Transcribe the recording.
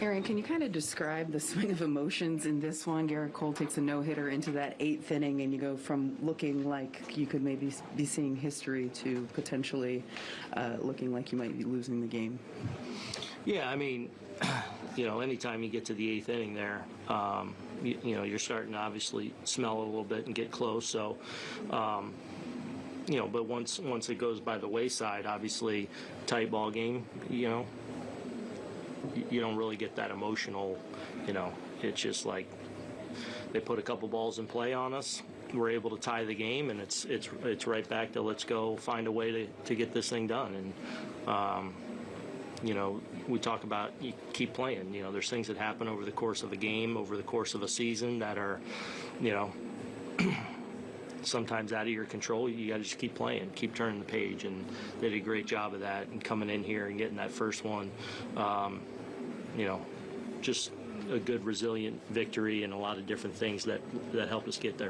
Aaron, can you kind of describe the swing of emotions in this one? Gerrit Cole takes a no-hitter into that eighth inning, and you go from looking like you could maybe be seeing history to potentially uh, looking like you might be losing the game. Yeah, I mean, you know, anytime you get to the eighth inning there, um, you, you know, you're starting to obviously smell a little bit and get close. So, um, you know, but once once it goes by the wayside, obviously, tight ball game, you know, you don't really get that emotional. You know, it's just like they put a couple balls in play on us. We're able to tie the game, and it's it's it's right back to let's go find a way to, to get this thing done. And um, you know, we talk about you keep playing. You know, there's things that happen over the course of a game, over the course of a season that are, you know, sometimes out of your control. You got to just keep playing, keep turning the page, and they did a great job of that. And coming in here and getting that first one, um, you know, just a good resilient victory and a lot of different things that that helped us get there.